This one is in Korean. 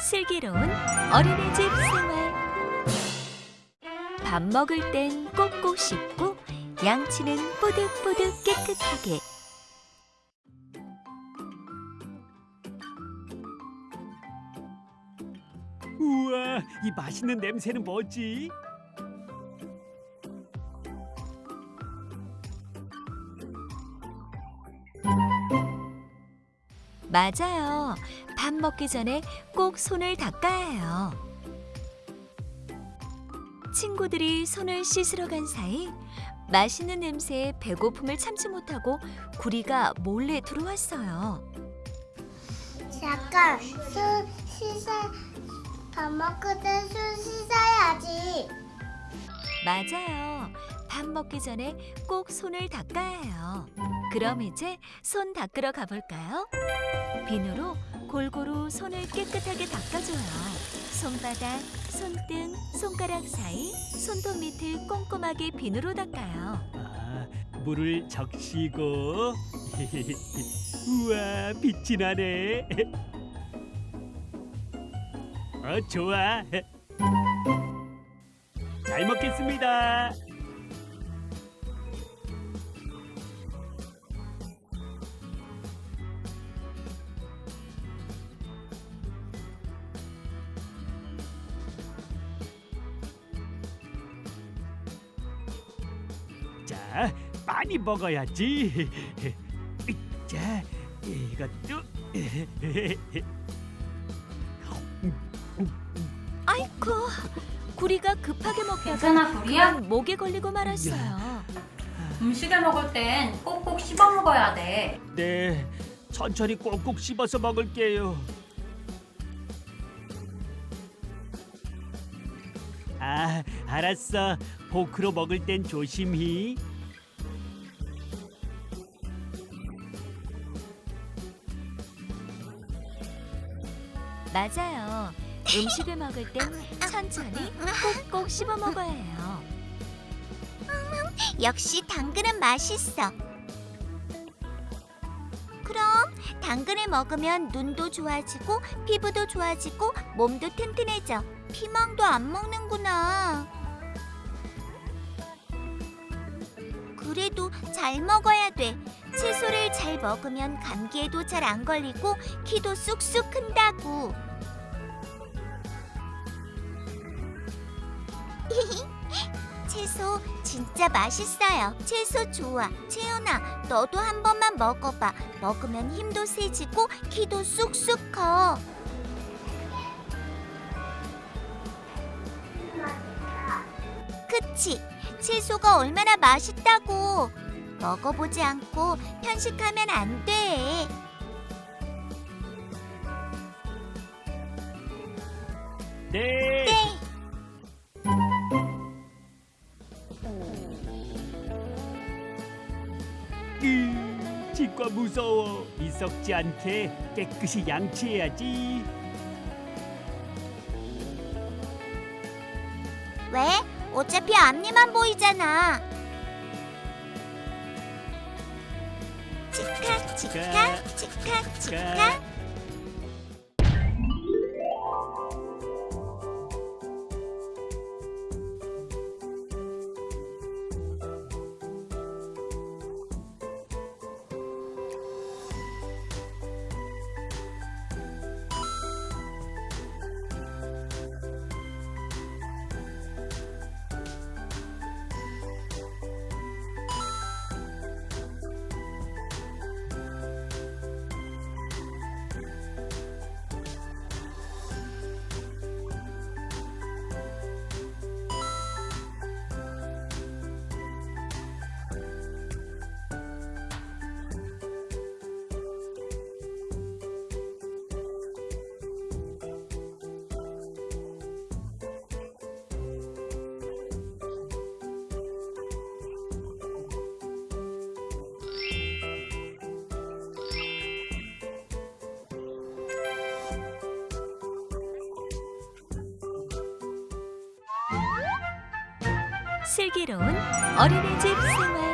슬기로운 어린이집 생활 밥 먹을 땐 꼭꼭 씹고 양치는 뽀득뽀득 깨끗하게 우와, 이 맛있는 냄새는 뭐지? 맞아요. 밥 먹기 전에 꼭 손을 닦아야 해요. 친구들이 손을 씻으러 간 사이 맛있는 냄새에 배고픔을 참지 못하고 구리가 몰래 들어왔어요. 잠깐 손 씻어 밥 먹을 때손 씻어야지 맞아요. 밥 먹기 전에 꼭 손을 닦아야 해요. 그럼 이제 손 닦으러 가볼까요? 비누로 골고루 손을 깨끗하게 닦아줘요. 손바닥, 손등, 손가락 사이, 손톱 밑을 꼼꼼하게 비누로 닦아요. 아, 물을 적시고 우와, 빛이 나네. 어, 좋아. 잘 먹겠습니다. 자, 많이 먹어야지. 자, 이것도. 아이쿠, 구리가 급하게 먹다가 괜찮아, 구리야? 그만 목에 걸리고 말았어요. 음식을 먹을 땐 꼭꼭 씹어 먹어야 돼. 네, 천천히 꼭꼭 씹어서 먹을게요. 아, 알았어. 포크로 먹을 땐 조심히. 맞아요. 음식을 먹을 땐 천천히 꼭꼭 씹어 먹어야 해요. 역시 당근은 맛있어 그럼 당근을 먹으면 눈도 좋아지고 피부도 좋아지고 몸도 튼튼해져 피망도 안 먹는구나 그래도 잘 먹어야 돼 채소를 잘 먹으면 감기에도 잘 안 걸리고 키도 쑥쑥 큰다고 채소 진짜 맛있어요. 채소 좋아. 채연아, 너도 한 번만 먹어봐. 먹으면 힘도 세지고 키도 쑥쑥 커. 그치? 채소가 얼마나 맛있다고. 먹어보지 않고 편식하면 안 돼. 네. 네. 으, 치과 무서워. 이 썩지 않게 깨끗이 양치해야지. 왜? 어차피 앞니만 보이잖아. 치카 치카 치카 슬기로운 어린이집 생활